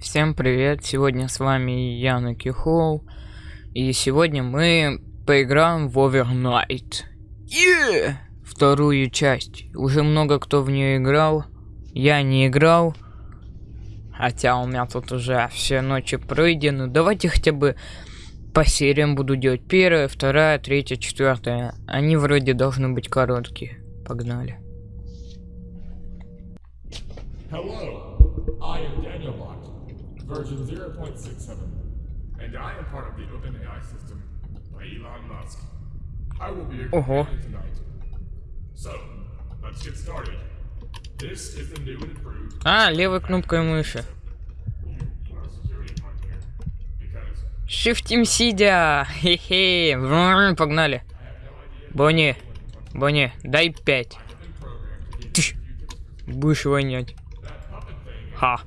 Всем привет, сегодня с вами Яна Кихоу, и сегодня мы поиграем в Overnight. Yeah! Вторую часть. Уже много кто в нее играл, я не играл, хотя у меня тут уже все ночи пройдены. Давайте хотя бы по сериям буду делать. Первая, вторая, третья, четвертая. Они вроде должны быть короткие. Погнали. Hello, version 0.67, and I am part of the OpenAI system by Elon Musk. I will be your Ого. tonight. So, let's get started. This is the new and improved А, левой кнопкой мыши. because Шифтим сидя. Хе-хе. Погнали. Бонни. Бонни, дай пять. Будешь вонять. Ха.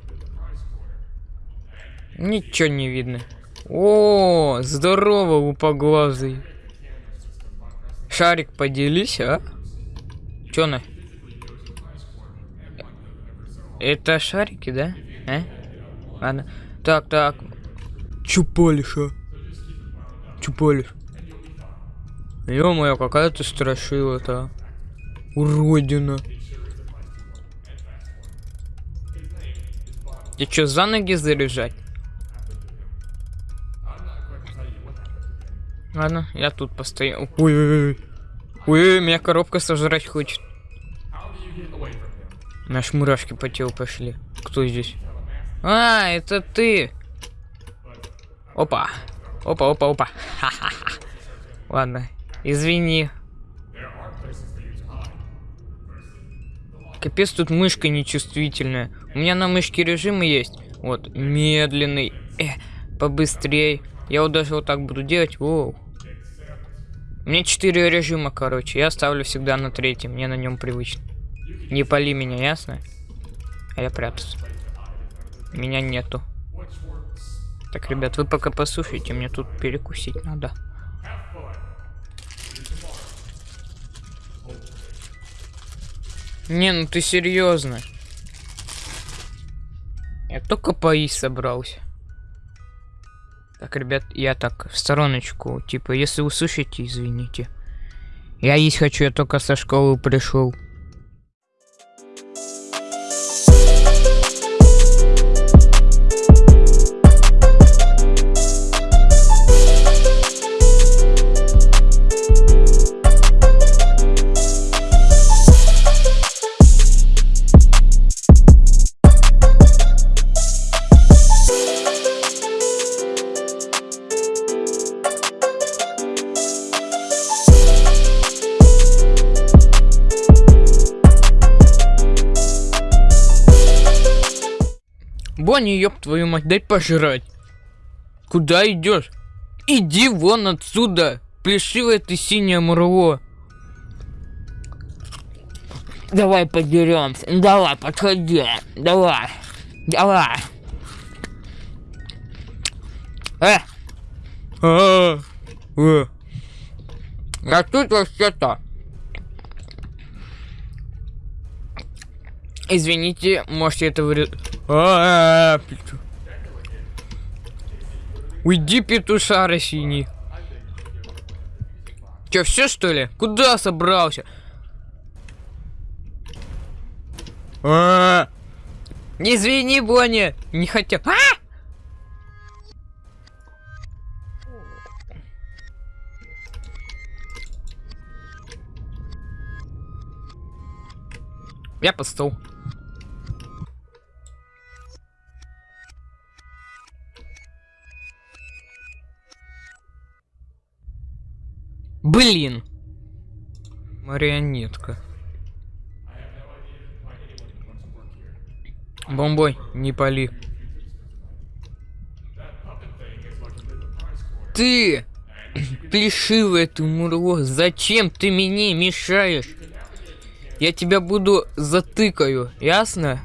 Ничего не видно. О, здорово, упоглазый. Шарик, поделись, а? Чё на? Это шарики, да? А? Ладно. Так, так. Чё палишь, а? Чё палишь? Ё-моё, какая ты страшила-то, а? Уродина. Ты чё, за ноги заряжать? Ладно, я тут постою. Ой-ой-ой. Ой, меня коробка сожрать хочет. Наши мурашки по телу пошли. Кто здесь? А, это ты. Опа. Опа, опа, опа. Ха-ха-ха. Ладно, извини. Капец, тут мышка нечувствительная. У меня на мышке режимы есть. Вот, медленный. Э, побыстрей. Я вот даже вот так буду делать. Воу. Меня четыре режима, короче. Я ставлю всегда на третьем. Мне на нем привычно. Не пали меня, ясно? А я прятался. Меня нету. Так, ребят, вы пока послушайте, мне тут перекусить надо. Не, ну ты серьезно? Я только поесть собрался. Так, ребят, я так, в стороночку. Типа, если услышите, извините. Я есть хочу, я только со школы пришел. Бонни, ёб твою мать, дай пожрать. Куда идешь? Иди вон отсюда, плешивое ты синее мурло. Давай подеремся. Давай, подходи. Давай. Давай. Э. А, э. А тут вообще-то... Извините, можете это вырезать. А, пету- Уйди, петушара синий. Че, все что ли? Куда собрался? А, Извини, Бонни, не хотел. А! Я под стол. Блин. Марионетка. Бомбой, не пали. Ты! Плешивое ты мурло, зачем ты мне мешаешь? Я тебя буду затыкаю, ясно?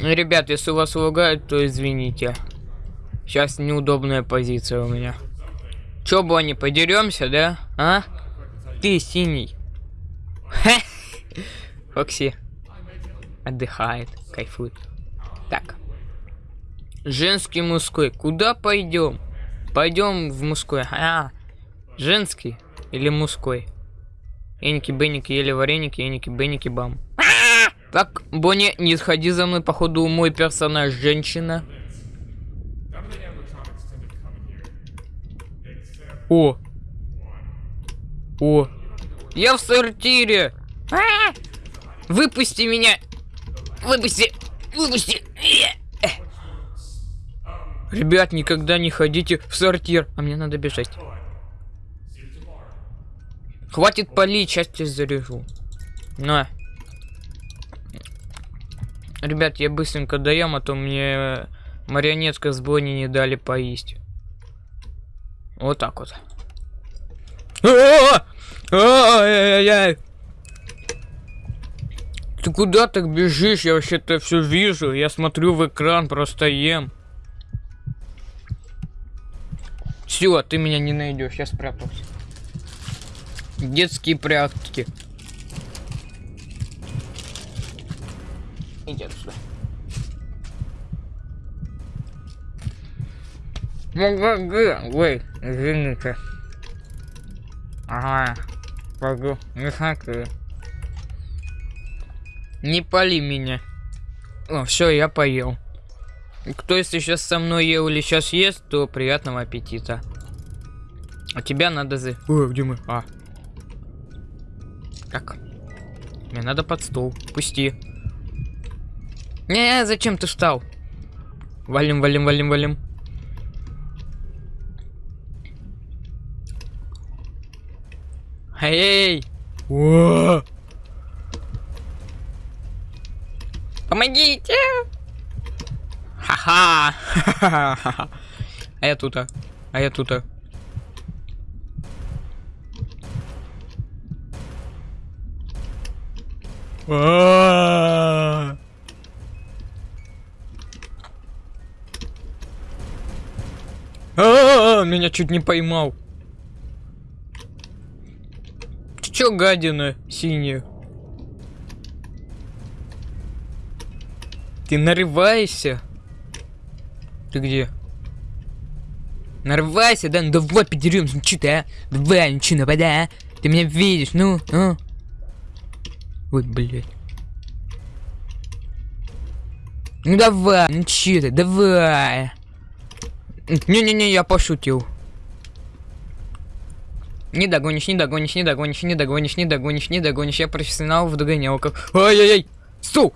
Ребят, если у вас лагает, то извините. Сейчас неудобная позиция у меня. Чё, Бонни, подеремся, да? А? Ты синий. Фокси отдыхает, кайфует. Так. Женский, мужской. Куда пойдем? Пойдем в мужской. А, женский или мужской? Эники, беники, ели вареники, эники, беники, бам. Так, Бонни, не сходи за мной, походу мой персонаж женщина. О! О! Я в сортире! А! Выпусти меня! Выпусти! Выпусти! Ребят, никогда не ходите в сортир. А мне надо бежать. Хватит палить, сейчас тебя заряжу. На. Ребят, я быстренько доем, а то мне марионетка с Бонни не дали поесть. Вот так вот. Ты куда так бежишь? Я вообще-то все вижу. Я смотрю в экран, просто ем. Все, ты меня не найдешь, я спрятался. Детские прятки. Иди отсюда. Ой, извините. Ага, пойду, не смотри. Не пали меня. О, все, я поел. Кто если сейчас со мной ел или сейчас ест, то приятного аппетита. А тебя надо за... О, где мы? А. Так. Мне надо под стол. Пусти. Не, зачем ты встал? Валим, валим, валим, валим. Эй! О! Помогите! Ха-ха! А я тут, а? А я тут, а? А-а-а! А-а-а! Меня чуть не поймал. Ты чё, гадина синяя? Ты нарываешься? Ты где? Нарывайся, да? Ну давай подеремся, ну чё ты, а? Давай, ну чё, нападай, а? Ты меня видишь, ну, а? Ой, блядь. Ну давай, ну чё ты, давай. Не-не-не, я пошутил. Не догонишь, не догонишь, не догонишь, не догонишь, не догонишь, не догонишь. Я профессионал в догонялках. Ай-яй-яй! Су!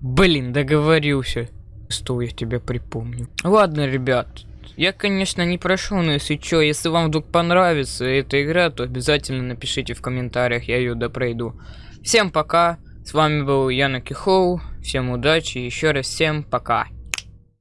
Блин, договорился. Что я тебя припомню. Ладно, ребят. Я, конечно, не прошел, но если чё, если вам вдруг понравится эта игра, то обязательно напишите в комментариях, я ее допройду. Всем пока. С вами был Яна Кихоу. Всем удачи. Еще раз всем пока.